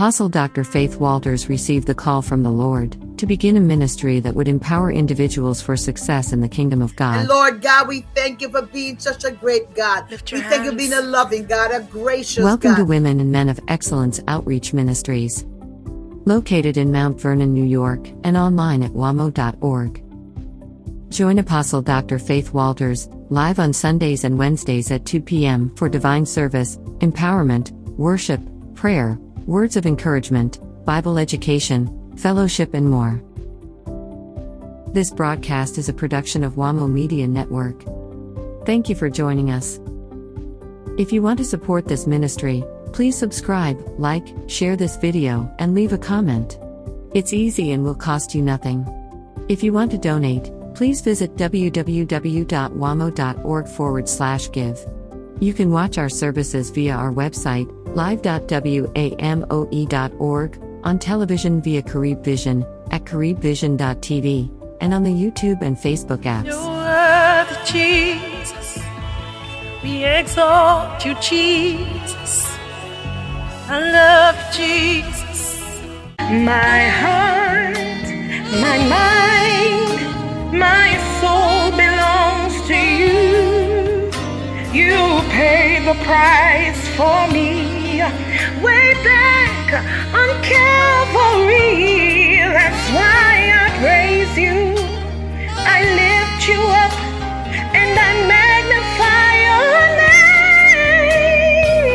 Apostle Dr. Faith Walters received the call from the Lord to begin a ministry that would empower individuals for success in the kingdom of God. And Lord God, we thank you for being such a great God. We your thank you for being a loving God, a gracious Welcome God. to Women and Men of Excellence Outreach Ministries. Located in Mount Vernon, New York, and online at wamo.org. Join Apostle Dr. Faith Walters live on Sundays and Wednesdays at 2 p.m. for divine service, empowerment, worship, prayer, words of encouragement, Bible education, fellowship, and more. This broadcast is a production of WAMO Media Network. Thank you for joining us. If you want to support this ministry, please subscribe, like, share this video, and leave a comment. It's easy and will cost you nothing. If you want to donate, please visit www.wamo.org forward slash give. You can watch our services via our website, live.wamo.org, on television via Carib Vision, at caribvision.tv, and on the YouTube and Facebook apps. You're Jesus. We exalt you, Jesus. I love Jesus. My heart, my mind, my soul belongs to you. You paid the price for me way back on Calvary. That's why I praise you. I lift you up and I magnify your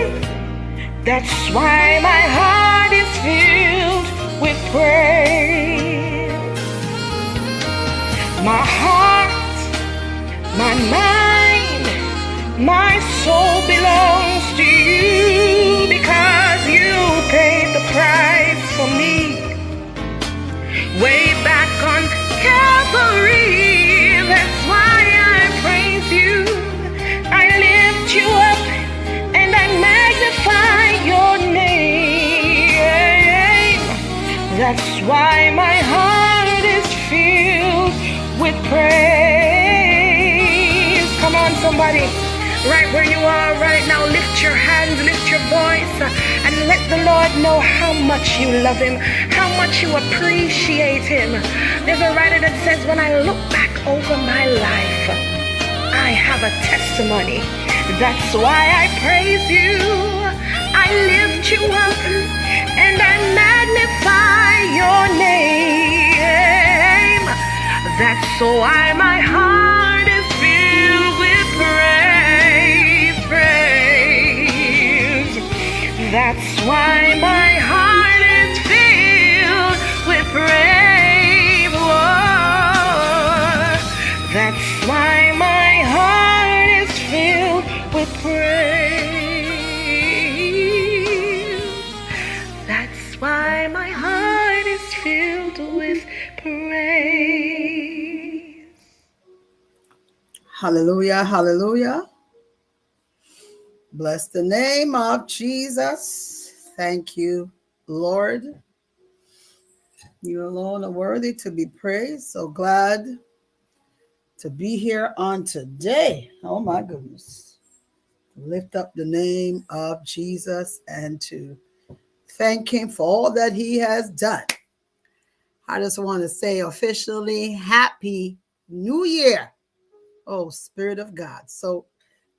name. That's why my heart why my heart is filled with praise. Come on, somebody. Right where you are right now, lift your hands, lift your voice, and let the Lord know how much you love Him, how much you appreciate Him. There's a writer that says, When I look back over my life, I have a testimony. That's why I praise you. I lift you up and I magnify your name. That's why my heart is filled with praise, praise. That's why my heart is filled with praise. Lord. That's why my heart is filled with praise. Hallelujah, hallelujah. Bless the name of Jesus. Thank you, Lord. You alone are worthy to be praised. So glad to be here on today. Oh my goodness. Lift up the name of Jesus and to thank him for all that he has done. I just want to say officially, Happy New Year. Oh, Spirit of God. So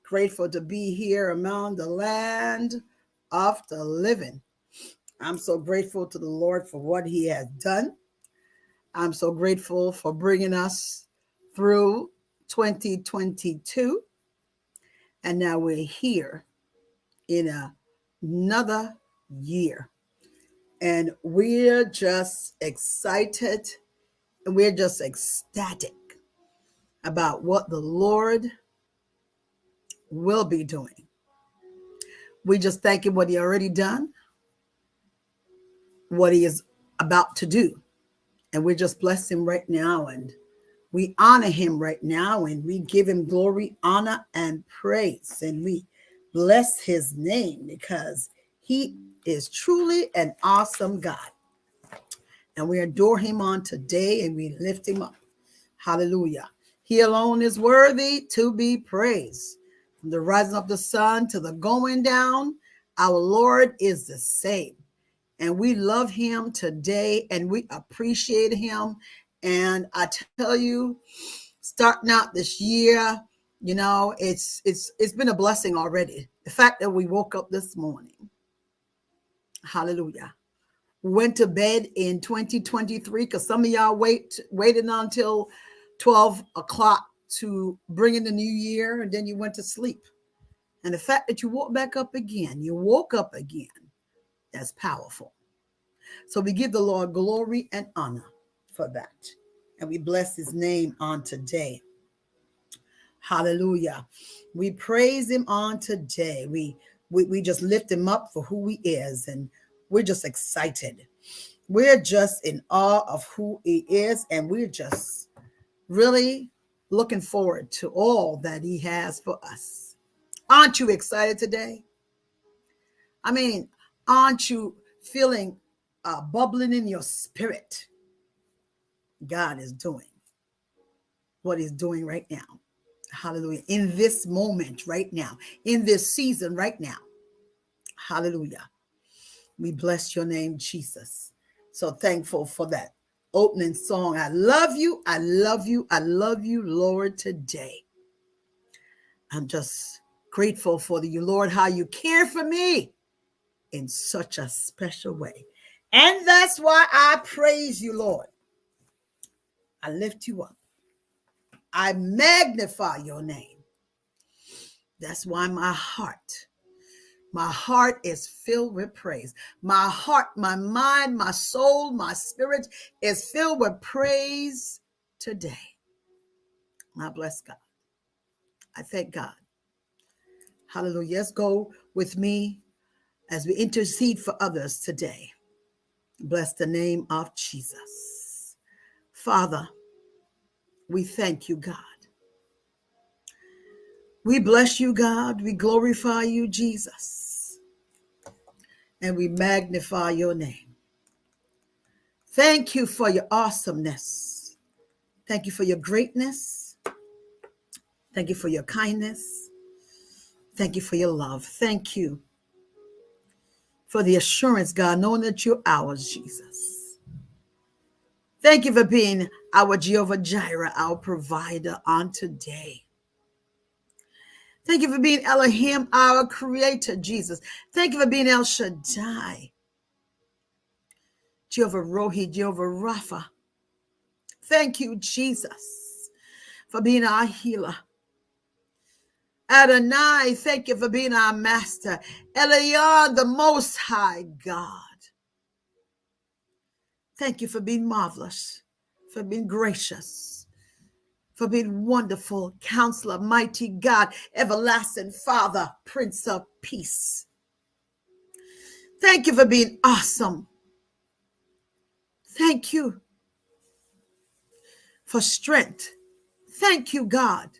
grateful to be here among the land of the living. I'm so grateful to the Lord for what he has done. I'm so grateful for bringing us through 2022. And now we're here in a- another year. And we're just excited and we're just ecstatic about what the Lord will be doing. We just thank him what he already done, what he is about to do. And we just bless him right now and we honor him right now and we give him glory, honor, and praise. And we bless his name because he is truly an awesome God. And we adore him on today and we lift him up. Hallelujah. He alone is worthy to be praised. From the rising of the sun to the going down, our Lord is the same. And we love him today and we appreciate him. And I tell you, starting out this year, you know, it's it's it's been a blessing already. The fact that we woke up this morning. Hallelujah. Went to bed in 2023 because some of y'all wait waited until 12 o'clock to bring in the new year and then you went to sleep. And the fact that you woke back up again, you woke up again, that's powerful. So we give the Lord glory and honor for that. And we bless his name on today. Hallelujah. We praise him on today. We, we, we just lift him up for who he is. And we're just excited. We're just in awe of who he is. And we're just really looking forward to all that he has for us. Aren't you excited today? I mean, aren't you feeling uh, bubbling in your spirit? God is doing what he's doing right now. Hallelujah. In this moment right now, in this season right now. Hallelujah. We bless your name, Jesus. So thankful for that opening song. I love you. I love you. I love you, Lord, today. I'm just grateful for you, Lord, how you care for me in such a special way. And that's why I praise you, Lord. I lift you up. I magnify your name. That's why my heart my heart is filled with praise. My heart, my mind, my soul, my spirit is filled with praise today. I bless God. I thank God. Hallelujah. Let's go with me as we intercede for others today. Bless the name of Jesus. Father, we thank you, God. We bless you, God. We glorify you, Jesus and we magnify your name. Thank you for your awesomeness. Thank you for your greatness. Thank you for your kindness. Thank you for your love. Thank you for the assurance, God, knowing that you're ours, Jesus. Thank you for being our Jehovah Jireh, our provider on today. Thank you for being Elohim, our creator, Jesus. Thank you for being El Shaddai, Jehovah Rohi, Jehovah Rapha. Thank you, Jesus, for being our healer. Adonai, thank you for being our master. Elyon, the most high God. Thank you for being marvelous, for being gracious for being wonderful counselor, mighty God, everlasting Father, Prince of Peace. Thank you for being awesome. Thank you for strength. Thank you, God,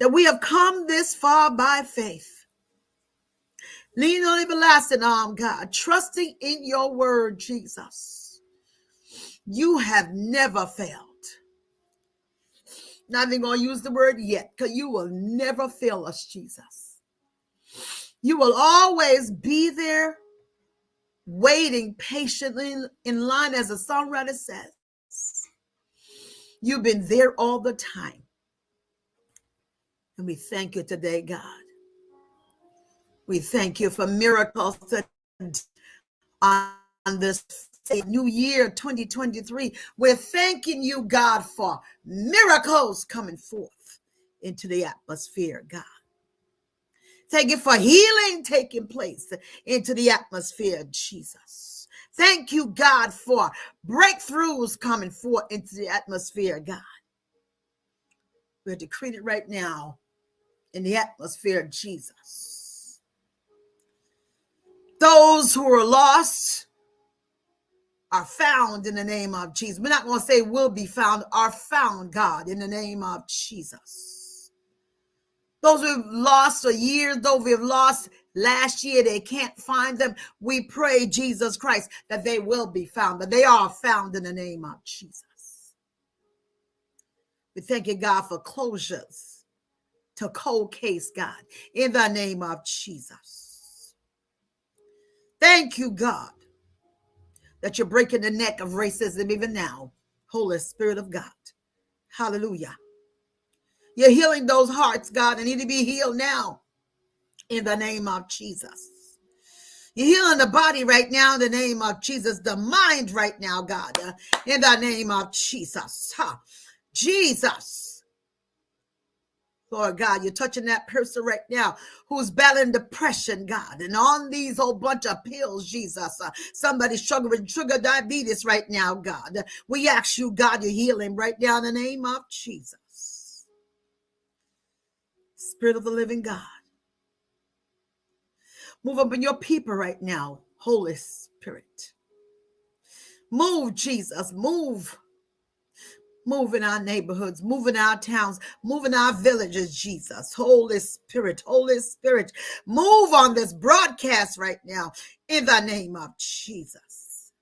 that we have come this far by faith. Lean on everlasting arm, God, trusting in your word, Jesus. You have never failed. Not even going to use the word yet because you will never fail us, Jesus. You will always be there waiting patiently in line, as the songwriter says. You've been there all the time. And we thank you today, God. We thank you for miracles on this a new year 2023. We're thanking you, God, for miracles coming forth into the atmosphere, God. Thank you for healing taking place into the atmosphere, Jesus. Thank you, God, for breakthroughs coming forth into the atmosphere, God. We're decreeing it right now in the atmosphere, Jesus. Those who are lost, are found in the name of Jesus. We're not going to say will be found, are found, God, in the name of Jesus. Those who've lost a year, those we've lost last year, they can't find them. We pray, Jesus Christ, that they will be found, that they are found in the name of Jesus. We thank you, God, for closures to cold case, God, in the name of Jesus. Thank you, God, that you're breaking the neck of racism even now. Holy Spirit of God. Hallelujah. You're healing those hearts, God, that need to be healed now in the name of Jesus. You're healing the body right now in the name of Jesus, the mind right now, God, in the name of Jesus. Huh. Jesus. Lord God, you're touching that person right now who's battling depression, God, and on these whole bunch of pills, Jesus. Uh, somebody struggling with sugar diabetes right now, God. We ask you, God, you heal him right now in the name of Jesus. Spirit of the living God. Move up in your people right now, Holy Spirit. Move, Jesus. Move Move in our neighborhoods, move in our towns, move in our villages, Jesus. Holy Spirit, Holy Spirit, move on this broadcast right now in the name of Jesus.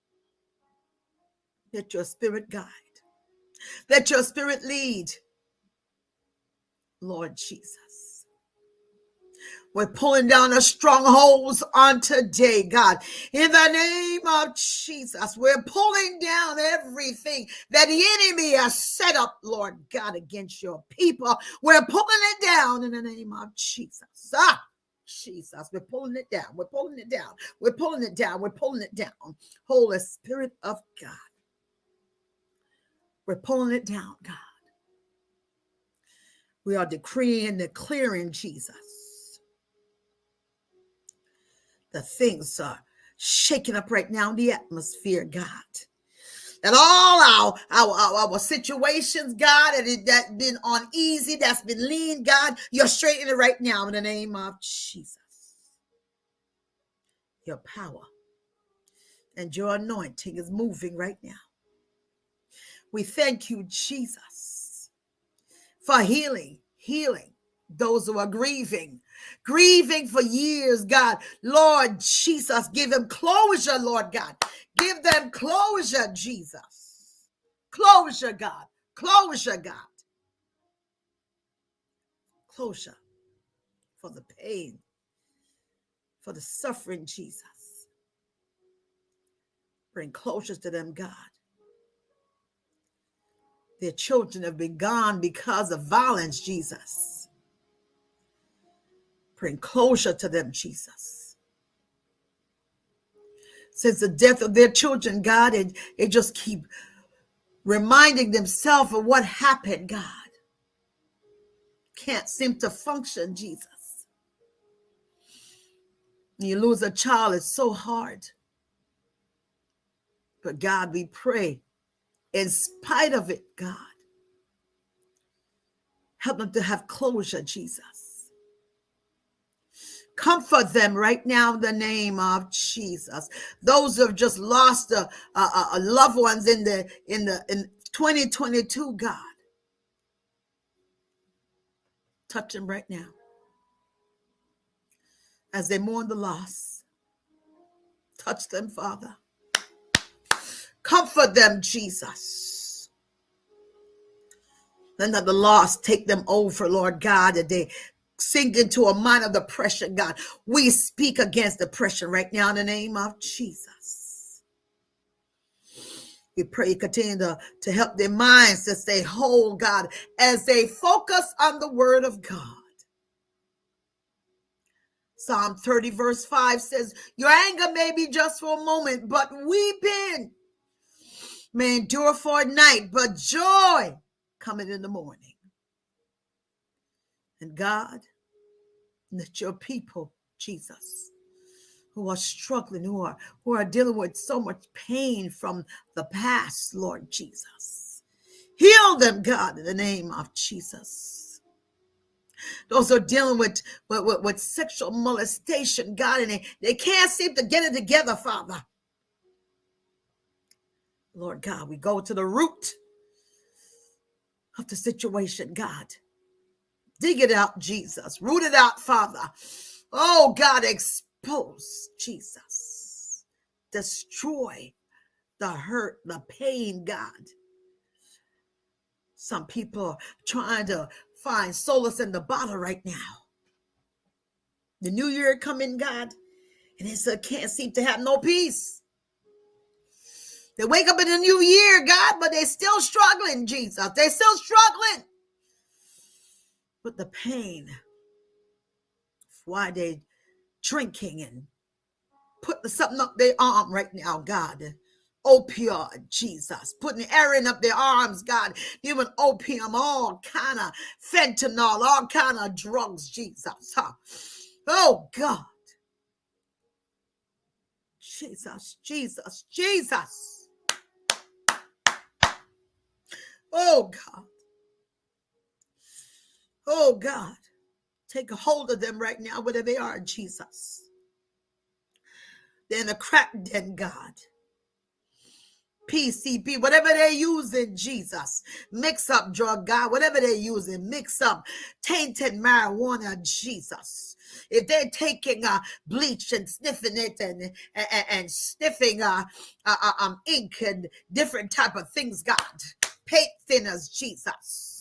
Let your spirit guide, let your spirit lead, Lord Jesus. We're pulling down the strongholds on today, God. In the name of Jesus, we're pulling down everything that the enemy has set up, Lord God, against your people. We're pulling it down in the name of Jesus. Ah, Jesus, we're pulling it down. We're pulling it down. We're pulling it down. We're pulling it down. Holy Spirit of God. We're pulling it down, God. We are decreeing and declaring Jesus the things are shaking up right now in the atmosphere, God. That all our, our, our, our situations, God, that that been uneasy, that's been lean, God, you're straightening it right now in the name of Jesus. Your power and your anointing is moving right now. We thank you, Jesus, for healing, healing those who are grieving, grieving for years, God. Lord Jesus, give them closure, Lord God. Give them closure, Jesus. Closure, God. Closure, God. Closure for the pain, for the suffering, Jesus. Bring closure to them, God. Their children have been gone because of violence, Jesus. Bring closure to them, Jesus. Since the death of their children, God, and they just keep reminding themselves of what happened, God. Can't seem to function, Jesus. you lose a child, it's so hard. But God, we pray, in spite of it, God, help them to have closure, Jesus. Comfort them right now in the name of Jesus. Those who have just lost a, a, a loved ones in the in the in 2022, God. Touch them right now as they mourn the loss. Touch them, Father. Comfort them, Jesus. Then that the loss take them over, Lord God, that they sink into a mind of depression, God. We speak against depression right now in the name of Jesus. We pray continue to, to help their minds to stay whole, God, as they focus on the word of God. Psalm 30, verse 5 says, Your anger may be just for a moment, but weeping may endure for a night, but joy coming in the morning. And God, that your people, Jesus, who are struggling, who are who are dealing with so much pain from the past, Lord Jesus. Heal them, God, in the name of Jesus. Those are dealing with, with, with, sexual molestation, God, and they, they can't seem to get it together, Father. Lord God, we go to the root of the situation, God. Dig it out, Jesus. Root it out, Father. Oh, God, expose Jesus. Destroy the hurt, the pain, God. Some people are trying to find solace in the bottle right now. The new year coming, God, And they still can't seem to have no peace. They wake up in the new year, God, but they're still struggling, Jesus. They're still struggling with the pain. Why they drinking and putting something up their arm right now, God. Oh, Opioid, Jesus, putting heroin up their arms, God, giving opium, all kind of fentanyl, all kind of drugs, Jesus. Huh? Oh God. Jesus, Jesus, Jesus. Oh God. Oh God. Take a hold of them right now, wherever they are, Jesus. They're in a crack den, God. PCP, whatever they're using, Jesus. Mix up drug, God, whatever they're using, mix up tainted marijuana, Jesus. If they're taking uh, bleach and sniffing it and and, and sniffing uh, uh, uh, um, ink and different type of things, God, paint thinners, Jesus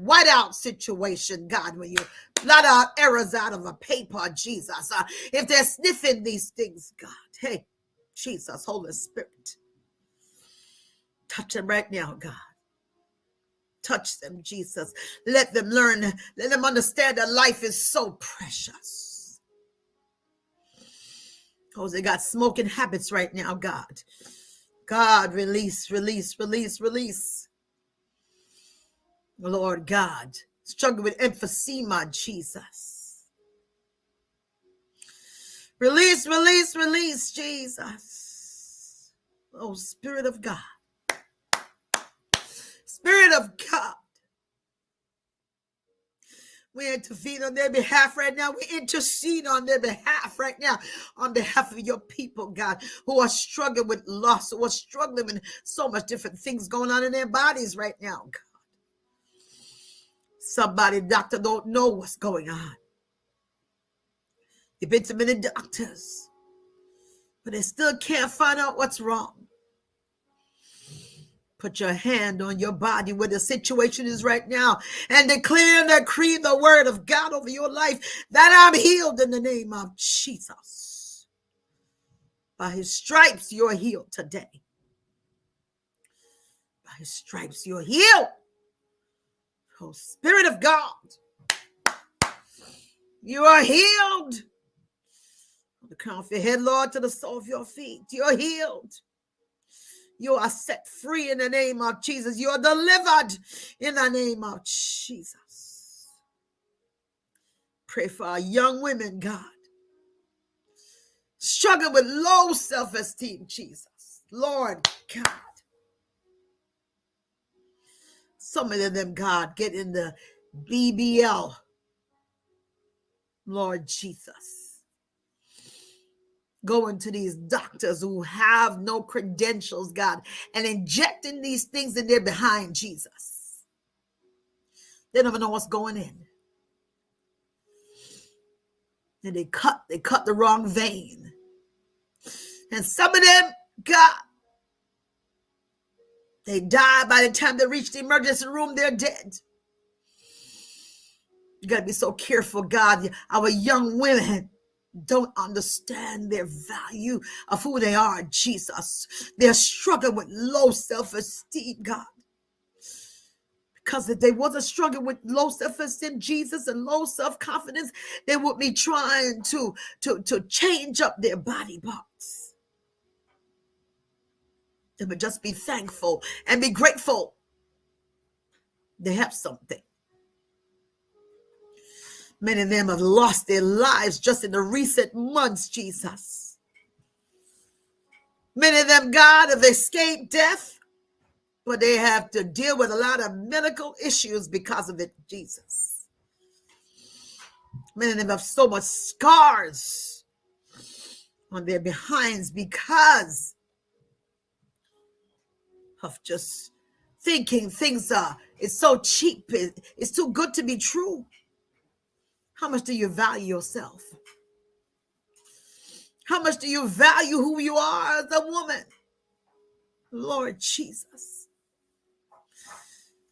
whiteout situation, God, when you blot out errors out of a paper, Jesus. Uh, if they're sniffing these things, God, hey, Jesus, Holy Spirit, touch them right now, God. Touch them, Jesus. Let them learn, let them understand that life is so precious. Because they got smoking habits right now, God. God, release, release, release, release. Lord God, struggle with emphysema, Jesus. Release, release, release, Jesus. Oh, Spirit of God. Spirit of God. We intervene on their behalf right now. We intercede on their behalf right now, on behalf of your people, God, who are struggling with loss, who are struggling with so much different things going on in their bodies right now, God. Somebody, doctor, don't know what's going on. You've been to many doctors, but they still can't find out what's wrong. Put your hand on your body where the situation is right now and declare and decree the word of God over your life that I'm healed in the name of Jesus. By his stripes, you're healed today. By his stripes, you're healed. Spirit of God, you are healed. The crown of your head, Lord, to the sole of your feet, you're healed. You are set free in the name of Jesus. You are delivered in the name of Jesus. Pray for our young women, God. Struggle with low self esteem, Jesus. Lord God. Some of them, God, get in the BBL. Lord Jesus. Going to these doctors who have no credentials, God, and injecting these things in there behind Jesus. They never know what's going in. And they cut, they cut the wrong vein. And some of them, God, they die by the time they reach the emergency room, they're dead. You got to be so careful, God. Our young women don't understand their value of who they are, Jesus. They're struggling with low self esteem, God. Because if they wasn't struggling with low self-esteem, Jesus, and low self-confidence, they would be trying to, to, to change up their body parts. Would just be thankful and be grateful. They have something. Many of them have lost their lives just in the recent months, Jesus. Many of them, God, have escaped death, but they have to deal with a lot of medical issues because of it, Jesus. Many of them have so much scars on their behinds because of just thinking things are it's so cheap it, it's too good to be true. How much do you value yourself? How much do you value who you are as a woman? Lord jesus.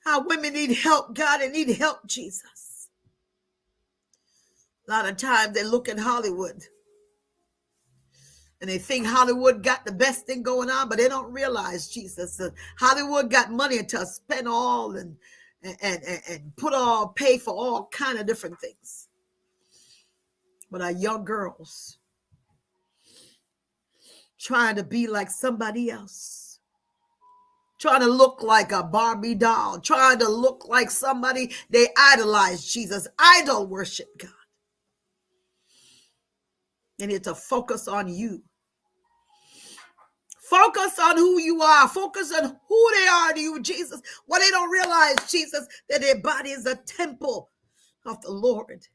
How women need help god and need help jesus. A lot of times they look at hollywood and they think Hollywood got the best thing going on, but they don't realize Jesus. Uh, Hollywood got money to spend all and and, and and put all pay for all kind of different things. But our young girls trying to be like somebody else, trying to look like a Barbie doll, trying to look like somebody they idolize Jesus, idol worship God. And it's a focus on you Focus on who you are. Focus on who they are to you, Jesus. What they don't realize, Jesus, that their body is a temple of the Lord.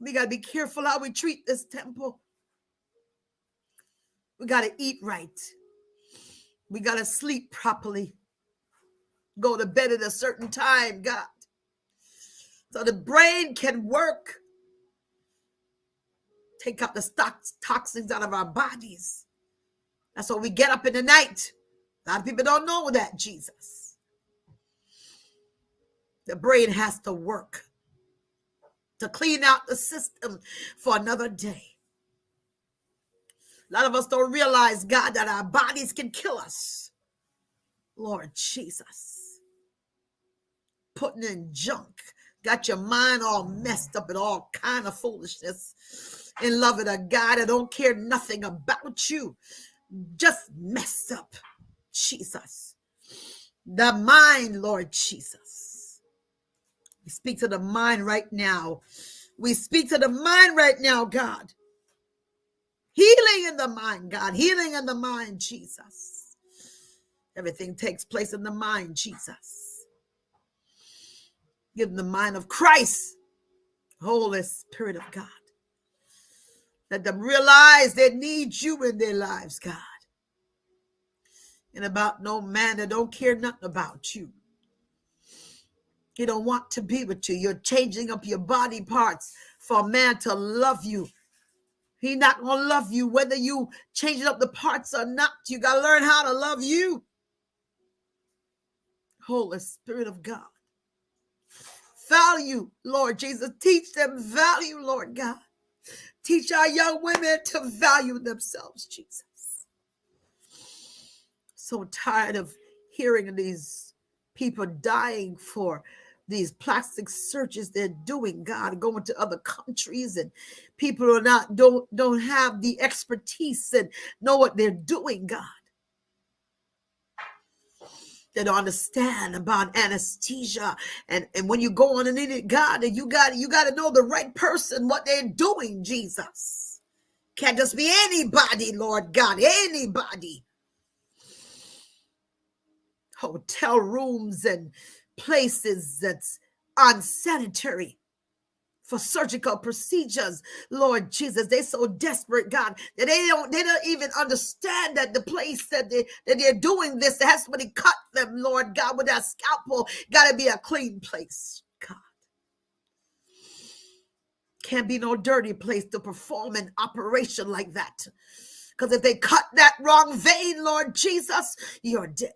We got to be careful how we treat this temple. We got to eat right. We got to sleep properly. Go to bed at a certain time, God. So the brain can work. Take out the toxins out of our bodies. That's why we get up in the night. A lot of people don't know that, Jesus. The brain has to work to clean out the system for another day. A lot of us don't realize, God, that our bodies can kill us. Lord Jesus. Putting in junk. Got your mind all messed up and all kind of foolishness. In love with a God that don't care nothing about you just messed up. Jesus. The mind, Lord Jesus. We speak to the mind right now. We speak to the mind right now, God. Healing in the mind, God. Healing in the mind, Jesus. Everything takes place in the mind, Jesus. Give the mind of Christ, Holy Spirit of God. Let them realize they need you in their lives, God. And about no man that don't care nothing about you. He don't want to be with you. You're changing up your body parts for a man to love you. He not gonna love you whether you changing up the parts or not. You gotta learn how to love you. Holy Spirit of God. Value, Lord Jesus. Teach them value, Lord God. Teach our young women to value themselves, Jesus. So tired of hearing these people dying for these plastic surgeries they're doing god going to other countries and people are not don't don't have the expertise and know what they're doing god don't understand about anesthesia. And and when you go on and need it god and you got you got to know the right person what they're doing jesus. Can't just be anybody lord god anybody. Hotel rooms and places that's unsanitary for surgical procedures, Lord Jesus. They're so desperate, God, that they don't they don't even understand that the place that they that they're doing this has somebody cut Lord God, with that scalpel. Gotta be a clean place, God. Can't be no dirty place to perform an operation like that. Because if they cut that wrong vein, Lord Jesus, you're dead.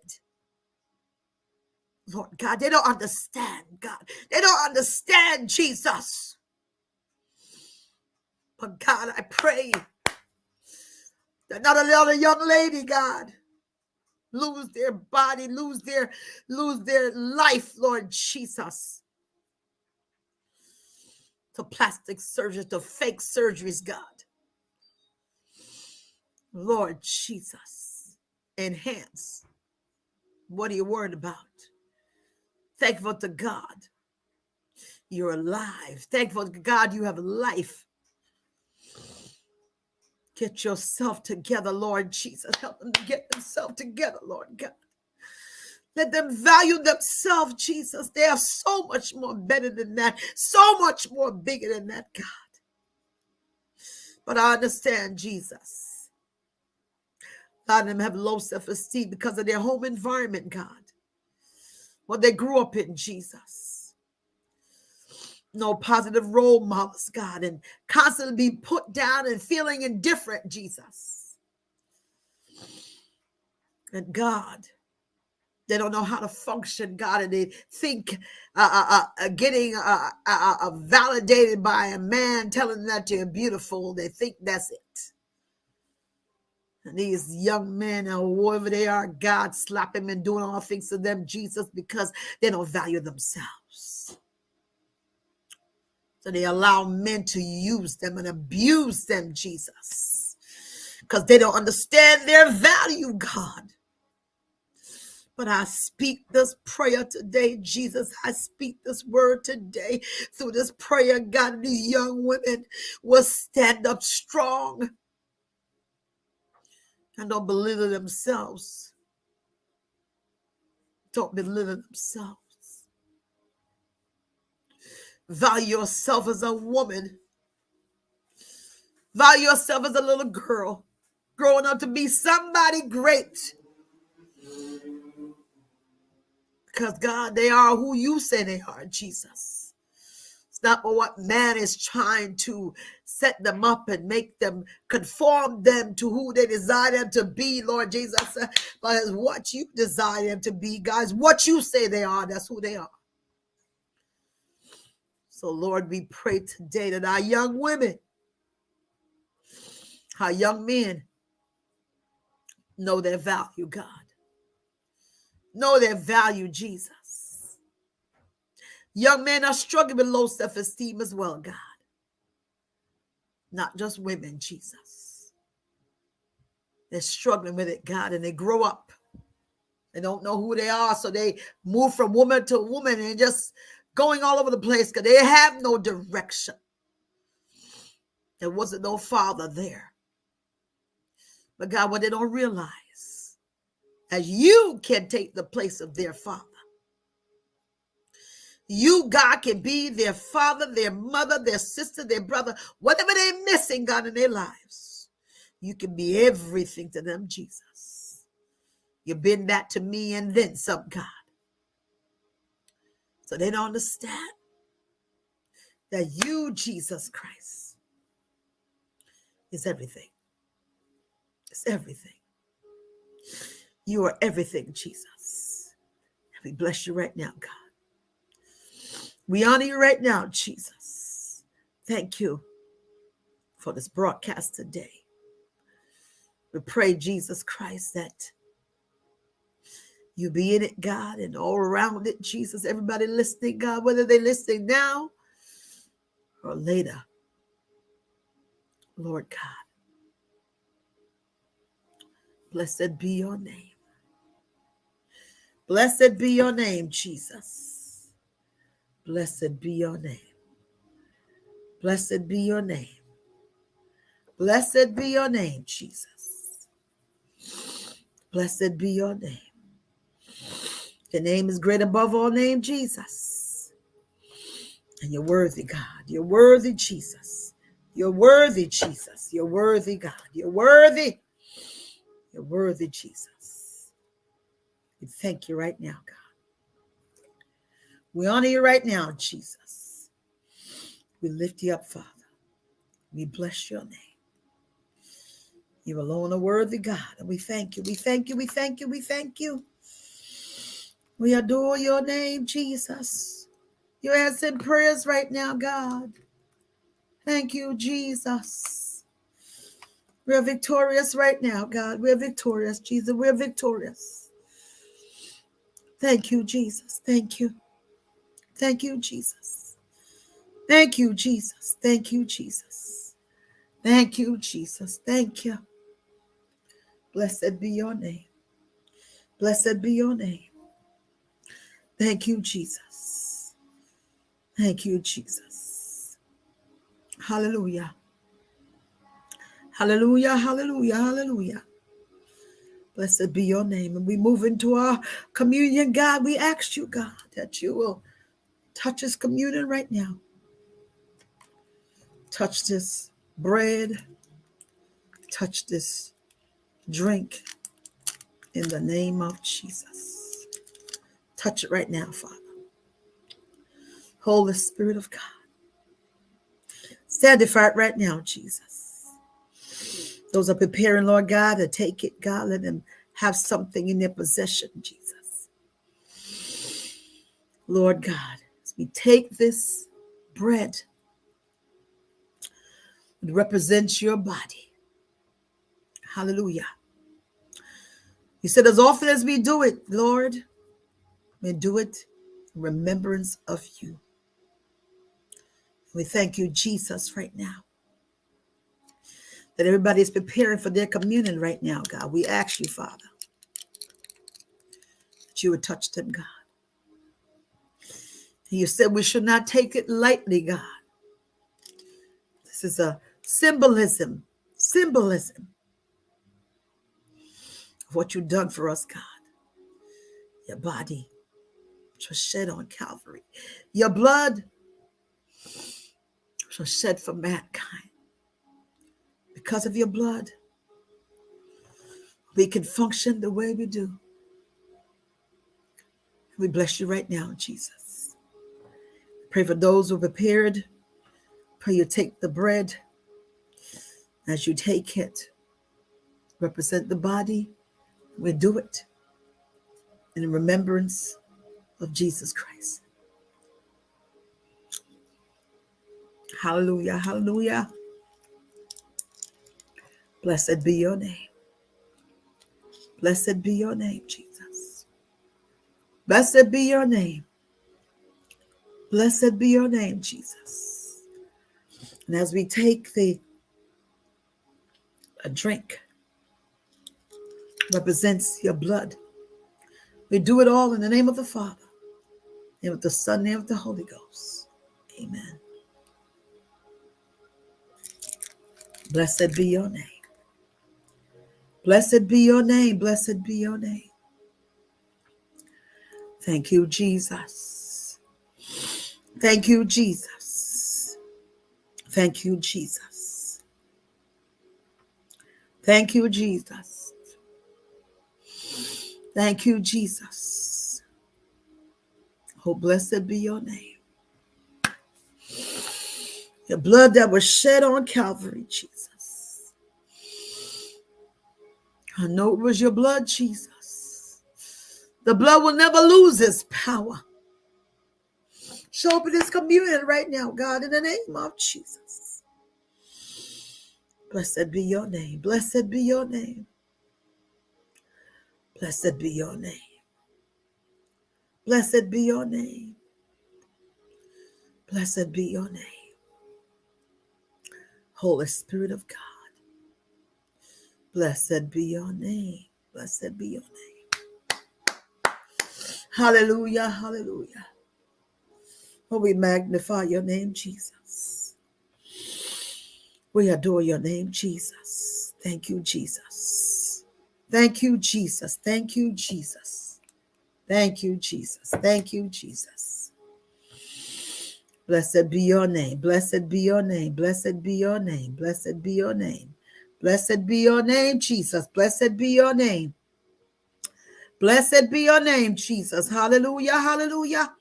Lord God, they don't understand, God. They don't understand Jesus. But God, I pray that not another young lady, God, lose their body, lose their lose their life, Lord Jesus. To plastic surgery, to fake surgeries, God. Lord Jesus, enhance. What are you worried about? Thankful to God. You're alive. Thankful to God you have life. Get yourself together, Lord Jesus. Help them to get themselves together, Lord God. Let them value themselves, Jesus. They are so much more better than that, so much more bigger than that, God. But I understand, Jesus. A lot of them have low self esteem because of their home environment, God. What they grew up in, Jesus no positive role models, God, and constantly be put down and feeling indifferent, Jesus. And God, they don't know how to function, God, and they think uh, uh, uh, getting uh, uh, uh, validated by a man telling them that you're beautiful, they think that's it. And these young men or whoever they are, God slap them and doing all things to them, Jesus, because they don't value themselves. So they allow men to use them and abuse them, Jesus, because they don't understand their value, God. But I speak this prayer today, Jesus. I speak this word today through this prayer. God, these young women will stand up strong and don't belittle themselves. Don't belittle themselves. Value yourself as a woman. Value yourself as a little girl growing up to be somebody great. Because God, they are who you say they are, Jesus. It's not what man is trying to set them up and make them conform them to who they desire them to be, Lord Jesus. But it's what you desire them to be, guys. What you say they are, that's who they are. So, Lord, we pray today that our young women, our young men know their value, God know their value, Jesus. Young men are struggling with low self esteem as well, God. Not just women, Jesus. They're struggling with it, God, and they grow up. They don't know who they are, so they move from woman to woman and just going all over the place because they have no direction. There wasn't no father there. But God, what they don't realize as you can take the place of their father. You, God, can be their father, their mother, their sister, their brother, whatever they're missing, God, in their lives. You can be everything to them, Jesus. You've been that to me and then some, God. So they don't understand that you, Jesus Christ, is everything. It's everything. You are everything, Jesus. We bless you right now, God. We honor you right now, Jesus. Thank you for this broadcast today. We pray, Jesus Christ, that you be in it, God, and all around it, Jesus. Everybody listening, God, whether they're listening now or later. Lord God, blessed be your name. Blessed be your name, Jesus. Blessed be your name. Blessed be your name. Blessed be your name, Jesus. Blessed be your name. The name is great above all name, Jesus. And you're worthy, God. You're worthy, Jesus. You're worthy, Jesus. You're worthy, God. You're worthy. You're worthy, Jesus. We thank you right now, God. We honor you right now, Jesus. We lift you up, Father. We bless your name. You alone are worthy, God. And we thank you. We thank you. We thank you. We thank you. We adore your name, Jesus. You're answering prayers right now, God. Thank you, Jesus. We're victorious right now, God. We're victorious, Jesus. We're victorious. Thank you, Jesus. Thank you. Thank you, Jesus. Thank you, Jesus. Thank you, Jesus. Thank you, Jesus. Thank you. Blessed be your name. Blessed be your name. Thank you, Jesus. Thank you, Jesus. Hallelujah. Hallelujah. Hallelujah. Hallelujah. Blessed be your name. And we move into our communion, God. We ask you, God, that you will touch this communion right now. Touch this bread. Touch this drink in the name of Jesus. Touch it right now, Father. Holy Spirit of God. Sanctify it right now, Jesus. Those are preparing, Lord God, to take it, God. Let them have something in their possession, Jesus. Lord God, as we take this bread, it represents your body. Hallelujah. He said, as often as we do it, Lord, we do it in remembrance of you. We thank you, Jesus, right now. That everybody is preparing for their communion right now, God. We ask you, Father, that you would touch them, God. You said we should not take it lightly, God. This is a symbolism, symbolism of what you've done for us, God. Your body, which was shed on Calvary, your blood, was shed for mankind. Because of your blood, we can function the way we do. We bless you right now, Jesus. Pray for those who are prepared. Pray you take the bread as you take it. Represent the body. We do it in remembrance of Jesus Christ. Hallelujah. Hallelujah. Blessed be your name. Blessed be your name, Jesus. Blessed be your name. Blessed be your name, Jesus. And as we take the a drink represents your blood. We do it all in the name of the Father, name of the Son, name of the Holy Ghost. Amen. Blessed be your name. Blessed be your name. Blessed be your name. Thank you, Jesus. Thank you, Jesus. Thank you, Jesus. Thank you, Jesus. Thank you, Jesus. Oh, blessed be your name. The blood that was shed on Calvary, Jesus. I know it was your blood, Jesus. The blood will never lose its power. Show up in this communion right now, God, in the name of Jesus. Blessed be your name. Blessed be your name. Blessed be your name. Blessed be your name. Blessed be your name. Holy Spirit of God. Blessed be your name. Blessed be your name. Hallelujah. Hallelujah. Oh, we magnify your name, Jesus. We adore your name, Jesus. Thank you, Jesus. Thank you, Jesus. Thank you, Jesus. Thank you, Jesus. Thank you, Jesus. Blessed be your name. Blessed be your name. Blessed be your name. Blessed be your name. Blessed be your name, Jesus. Blessed be your name. Blessed be your name, Jesus. Hallelujah. Hallelujah.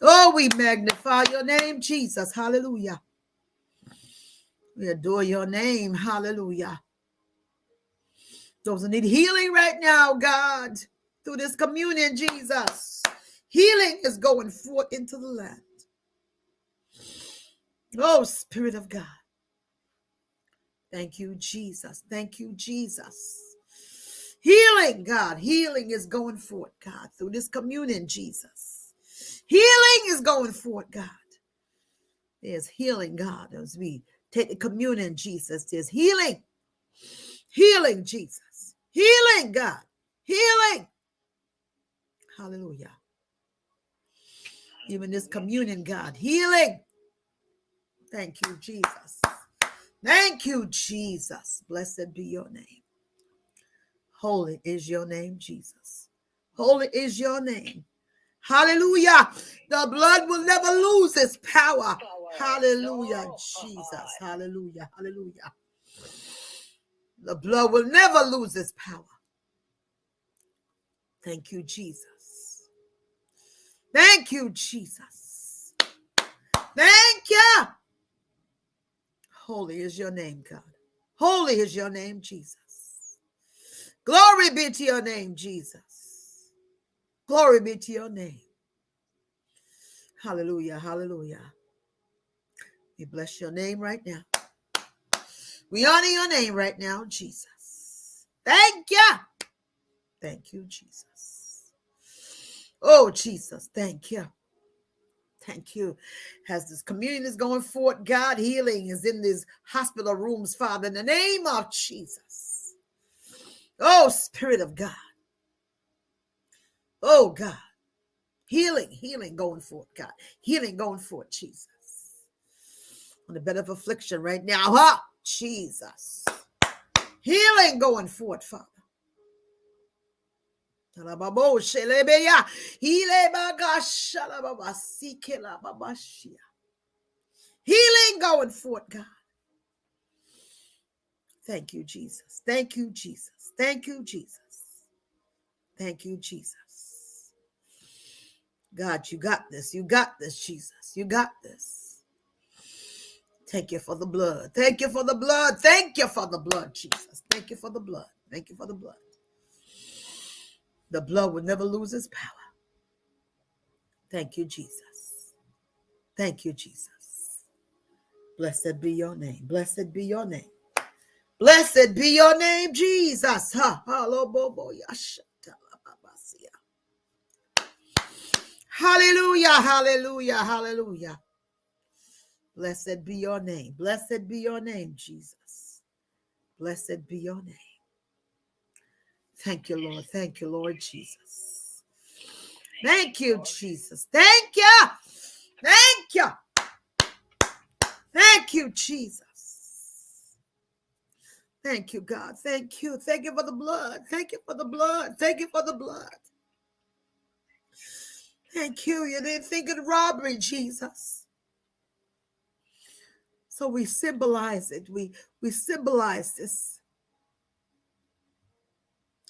Oh, we magnify your name, Jesus. Hallelujah. We adore your name. Hallelujah. Those who need healing right now, God, through this communion, Jesus. Healing is going forth into the land. Oh, Spirit of God. Thank you, Jesus. Thank you, Jesus. Healing, God. Healing is going forth, God, through this communion, Jesus. Healing is going forth, God. There's healing, God, as we take the communion, Jesus. There's healing. Healing, Jesus. Healing, God. Healing. Hallelujah. Even this communion, God. Healing. Thank you, Jesus. Thank you, Jesus. Blessed be your name. Holy is your name, Jesus. Holy is your name. Hallelujah. The blood will never lose its power. Hallelujah, Jesus. Hallelujah. Hallelujah. The blood will never lose its power. Thank you, Jesus. Thank you, Jesus. Thank you. Holy is your name, God. Holy is your name, Jesus. Glory be to your name, Jesus. Glory be to your name. Hallelujah. Hallelujah. We bless your name right now. We honor your name right now, Jesus. Thank you. Thank you, Jesus. Oh, Jesus, thank you. Thank you. As this communion is going forth, God, healing is in these hospital rooms, Father, in the name of Jesus. Oh, Spirit of God. Oh, God. Healing, healing going forth, God. Healing going forth, Jesus. On the bed of affliction right now, huh? Jesus. Healing going forth, Father. Healing going forth, God. Thank you, Jesus. Thank you, Jesus. Thank you, Jesus. Thank you, Jesus. God, you got this. You got this, Jesus. You got this. Thank you for the blood. Thank you for the blood. Thank you for the blood, Jesus. Thank you for the blood. Thank you for the blood. The blood will never lose its power. Thank you, Jesus. Thank you, Jesus. Blessed be your name. Blessed be your name. Blessed be your name, Jesus. Hallelujah, hallelujah, hallelujah. Blessed be your name. Blessed be your name, Jesus. Blessed be your name. Thank you, Lord. Thank you, Lord Jesus. Thank you, Jesus. Thank you. Thank you. Thank you, Jesus. Thank you, God. Thank you. Thank you for the blood. Thank you for the blood. Thank you for the blood. Thank you. You didn't think of robbery, Jesus. So we symbolize it. We we symbolize this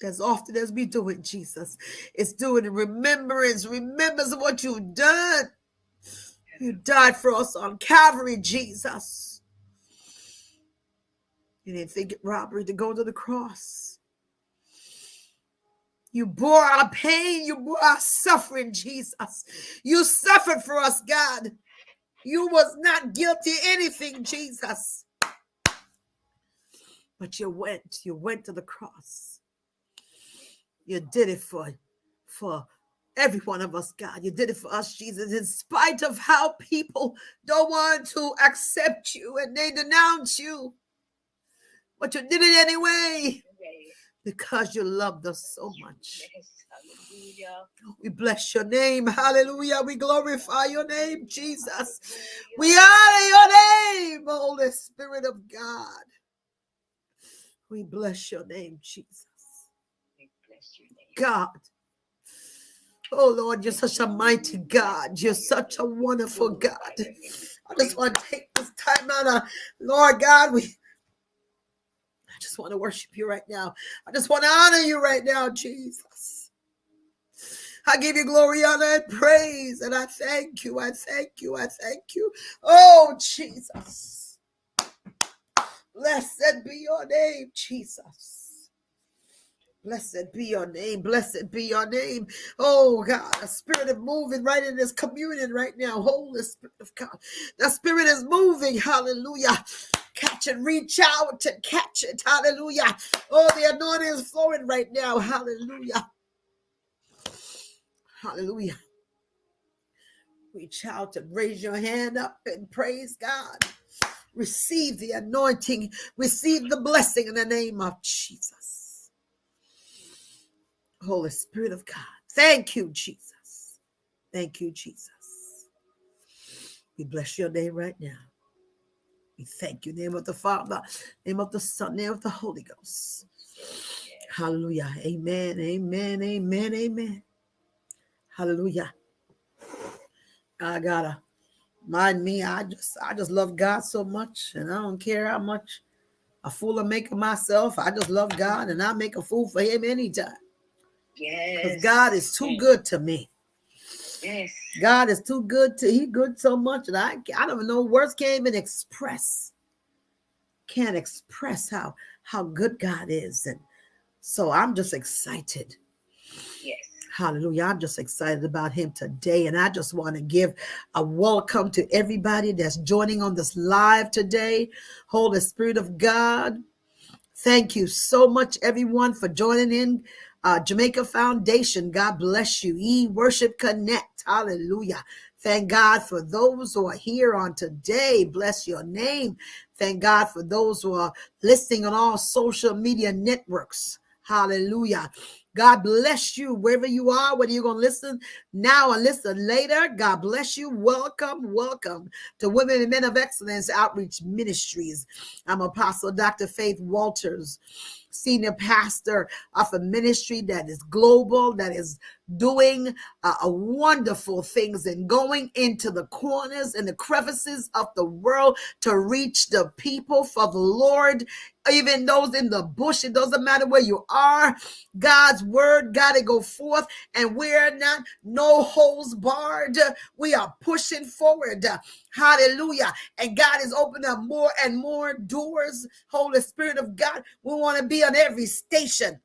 as often as we do it, Jesus. It's doing remembrance, remembrance of what you've done. You died for us on Calvary, Jesus. You didn't think it robbery to go to the cross. You bore our pain, you bore our suffering, Jesus. You suffered for us, God. You was not guilty anything, Jesus. But you went, you went to the cross. You did it for, for every one of us, God. You did it for us, Jesus, in spite of how people don't want to accept you and they denounce you. But you did it anyway because you loved us so much. We bless your name. Hallelujah. We glorify your name, Jesus. We honor your name, Holy Spirit of God. We bless your name, Jesus. God. Oh Lord, you're such a mighty God. You're such a wonderful God. I just want to take this time out. Of, Lord God, we I just want to worship you right now. I just want to honor you right now, Jesus. I give you glory, honor, and praise. And I thank you. I thank you. I thank you. Oh, Jesus. Blessed be your name, Jesus. Blessed be your name. Blessed be your name. Oh God, a spirit of moving right in this communion right now. Holy Spirit of God. The spirit is moving. Hallelujah. Catch it, reach out to catch it. Hallelujah. Oh, the anointing is flowing right now. Hallelujah. Hallelujah. Reach out and raise your hand up and praise God. Receive the anointing, receive the blessing in the name of Jesus. Holy Spirit of God. Thank you, Jesus. Thank you, Jesus. We bless your name right now. We thank you. Name of the Father, name of the Son, name of the Holy Ghost. Hallelujah. Amen. Amen. Amen. Amen. Hallelujah. I gotta mind me. I just I just love God so much, and I don't care how much a fool I make of myself. I just love God, and I make a fool for Him anytime. Yes. Because God is too good to me. Yes. God is too good to He good so much, and I I don't know words can't even express. Can't express how how good God is, and so I'm just excited. Yes. Hallelujah. I'm just excited about him today. And I just want to give a welcome to everybody that's joining on this live today. Holy Spirit of God, Thank you so much, everyone, for joining in. Uh, Jamaica Foundation, God bless you. E Worship Connect, hallelujah. Thank God for those who are here on today. Bless your name. Thank God for those who are listening on all social media networks. Hallelujah. God bless you wherever you are, whether you're going to listen now or listen later. God bless you. Welcome, welcome to Women and Men of Excellence Outreach Ministries. I'm Apostle Dr. Faith Walters senior pastor of a ministry that is global, that is doing uh, wonderful things and going into the corners and the crevices of the world to reach the people for the Lord. Even those in the bush, it doesn't matter where you are. God's word got to go forth, and we're not no holes barred. We are pushing forward. Hallelujah. And God is opening up more and more doors. Holy Spirit of God, we want to be on every station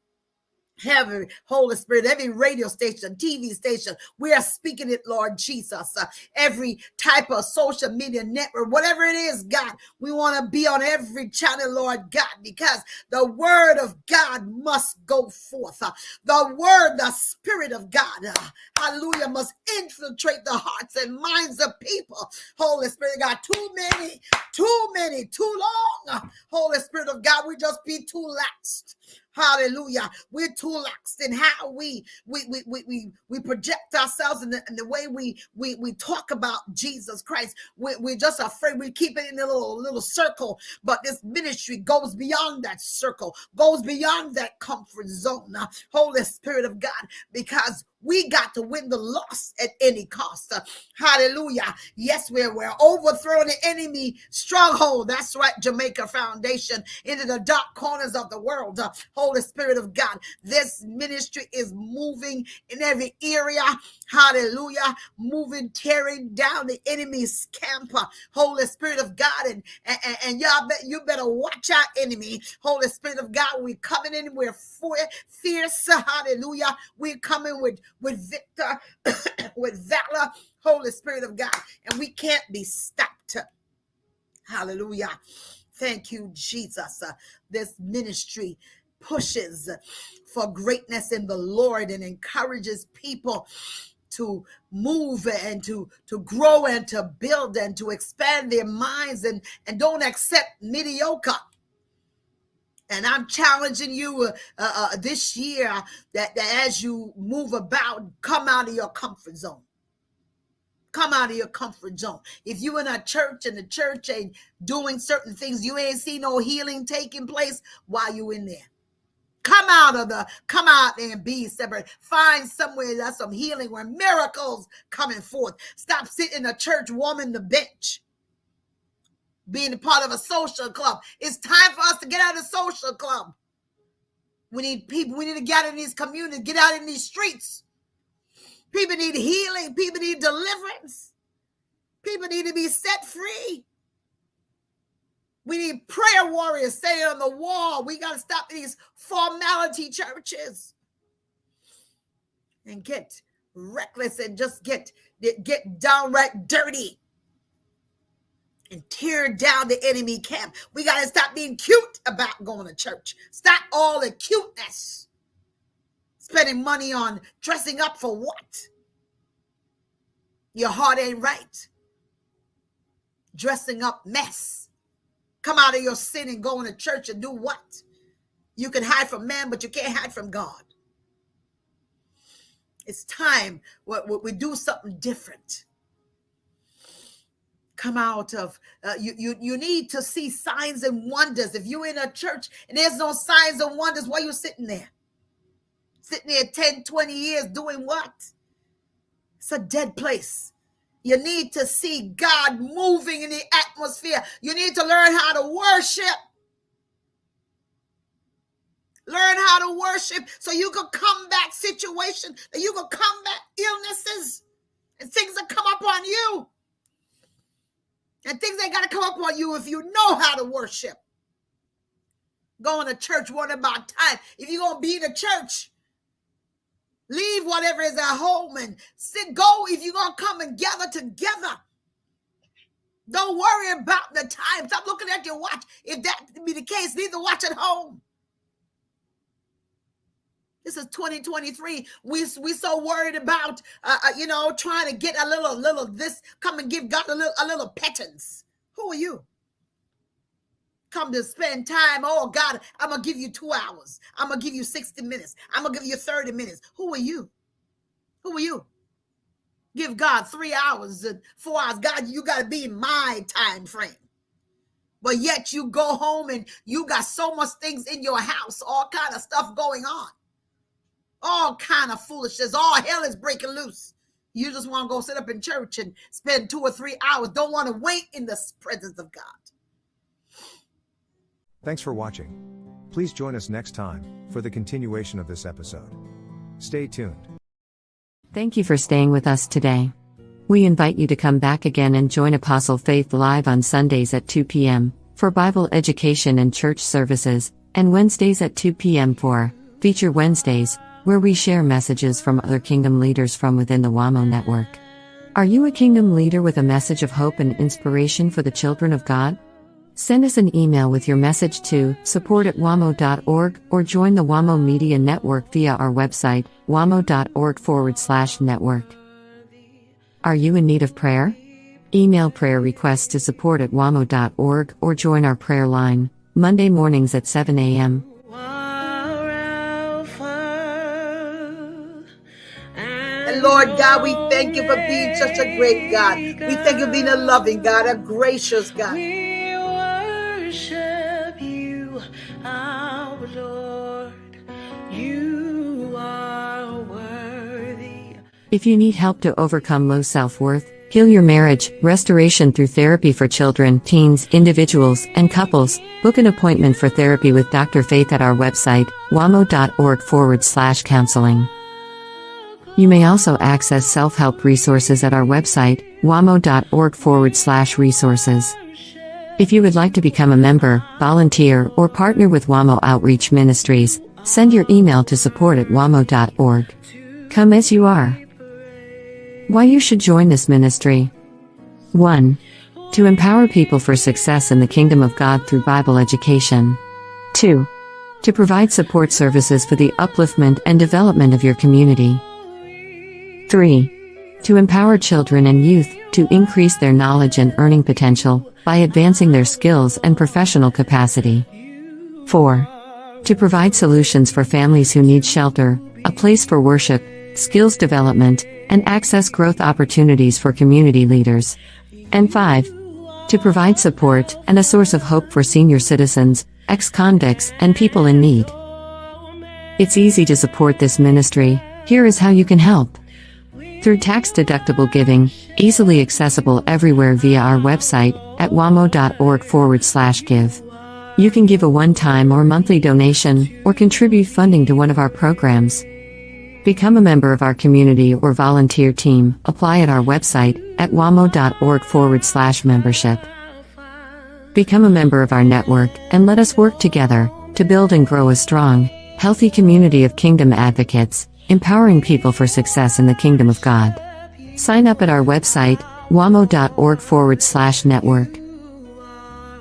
every Holy Spirit, every radio station, TV station, we are speaking it, Lord Jesus. Uh, every type of social media network, whatever it is, God, we want to be on every channel, Lord God, because the word of God must go forth. Uh, the word, the spirit of God, uh, hallelujah, must infiltrate the hearts and minds of people. Holy Spirit God, too many, too many, too long. Uh, Holy Spirit of God, we just be too laxed. Hallelujah. We're too lax in how we we we we we, we project ourselves in the, the way we we we talk about Jesus Christ. We, we're just afraid we keep it in a little little circle, but this ministry goes beyond that circle, goes beyond that comfort zone. Holy Spirit of God, because we got to win the loss at any cost. Uh, hallelujah. Yes, we're, we're overthrowing the enemy stronghold. That's right, Jamaica Foundation, into the dark corners of the world. Uh, Holy Spirit of God, this ministry is moving in every area. Hallelujah. Moving, tearing down the enemy's camp. Uh, Holy Spirit of God, and, and, and y'all bet you better watch our enemy. Holy Spirit of God, we're coming in, we're fierce. Hallelujah. We're coming with with victor, with valor, Holy Spirit of God, and we can't be stopped. Hallelujah. Thank you, Jesus. Uh, this ministry pushes for greatness in the Lord and encourages people to move and to to grow and to build and to expand their minds and and don't accept mediocre and I'm challenging you uh, uh, uh, this year that, that as you move about, come out of your comfort zone. Come out of your comfort zone. If you in a church and the church ain't doing certain things, you ain't see no healing taking place while you in there. Come out of the, come out and be separate. Find somewhere that's some healing where miracles coming forth. Stop sitting in a church warming the bench being a part of a social club. It's time for us to get out of the social club. We need people, we need to get out in these communities, get out in these streets. People need healing, people need deliverance, people need to be set free. We need prayer warriors staying on the wall. We got to stop these formality churches and get reckless and just get get downright dirty and tear down the enemy camp. We got to stop being cute about going to church. Stop all the cuteness. Spending money on dressing up for what? Your heart ain't right. Dressing up mess. Come out of your sin and go into church and do what? You can hide from man, but you can't hide from God. It's time we, we do something different come out of uh, you, you you need to see signs and wonders. If you're in a church and there's no signs and wonders why you sitting there? Sitting there 10 20 years doing what? It's a dead place. You need to see god moving in the atmosphere. You need to learn how to worship. Learn how to worship so you can combat situations that you can combat illnesses and things that come up on you and things ain't got to come up on you if you know how to worship. Going to church, what about time? If you're going to be in a church, leave whatever is at home and sit, go if you're going to come and gather together. Don't worry about the time. Stop looking at your watch. If that be the case, leave the watch at home. This is 2023. We we so worried about uh, uh, you know trying to get a little little this. Come and give God a little a little pittance. Who are you? Come to spend time. Oh God, I'm gonna give you two hours. I'm gonna give you 60 minutes. I'm gonna give you 30 minutes. Who are you? Who are you? Give God three hours and four hours. God, you got to be in my time frame. But yet you go home and you got so much things in your house, all kind of stuff going on, all kind of foolishness. All hell is breaking loose. You just want to go sit up in church and spend two or three hours. Don't want to wait in the presence of God. Thanks for watching. Please join us next time for the continuation of this episode. Stay tuned. Thank you for staying with us today. We invite you to come back again and join Apostle Faith live on Sundays at 2 p.m. for Bible education and church services, and Wednesdays at 2 p.m. for Feature Wednesdays, where we share messages from other kingdom leaders from within the WAMO network. Are you a kingdom leader with a message of hope and inspiration for the children of God? Send us an email with your message to support at wamo.org or join the WAMO Media Network via our website, wamo.org forward slash network. Are you in need of prayer? Email prayer requests to support at wamo.org or join our prayer line, Monday mornings at 7 a.m. Lord God, we thank you for being such a great God. We thank you for being a loving God, a gracious God. If you need help to overcome low self worth, heal your marriage, restoration through therapy for children, teens, individuals, and couples, book an appointment for therapy with Dr. Faith at our website, wamo.org forward slash counseling. You may also access self help resources at our website, wamo.org forward slash resources. If you would like to become a member, volunteer, or partner with WAMO Outreach Ministries, send your email to support at wamo.org. Come as you are. Why you should join this ministry. 1. To empower people for success in the kingdom of God through Bible education. 2. To provide support services for the upliftment and development of your community. 3. To empower children and youth to increase their knowledge and earning potential by advancing their skills and professional capacity. 4. To provide solutions for families who need shelter, a place for worship, skills development, and access growth opportunities for community leaders. And 5. To provide support and a source of hope for senior citizens, ex convicts, and people in need. It's easy to support this ministry, here is how you can help. Through tax deductible giving, easily accessible everywhere via our website at wamo.org forward slash give. You can give a one time or monthly donation, or contribute funding to one of our programs. Become a member of our community or volunteer team. Apply at our website at wamo.org forward slash membership. Become a member of our network and let us work together to build and grow a strong, healthy community of kingdom advocates, empowering people for success in the kingdom of God. Sign up at our website, wamo.org forward slash network.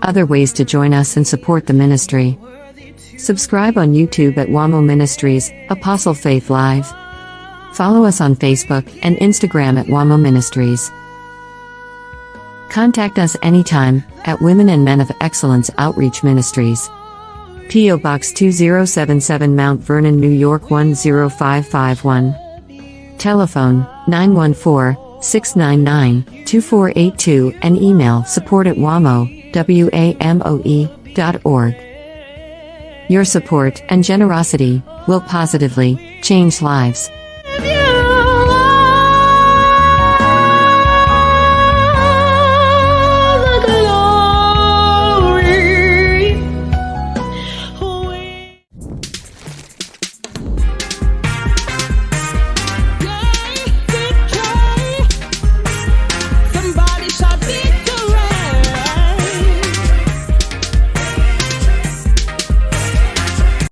Other ways to join us and support the ministry. Subscribe on YouTube at WAMO Ministries, Apostle Faith Live. Follow us on Facebook and Instagram at WAMO Ministries. Contact us anytime at Women and Men of Excellence Outreach Ministries. P.O. Box 2077 Mount Vernon, New York 10551. Telephone 914 699 2482 and email support at WAMO, W-A-M-O-E, dot org. Your support and generosity will positively change lives.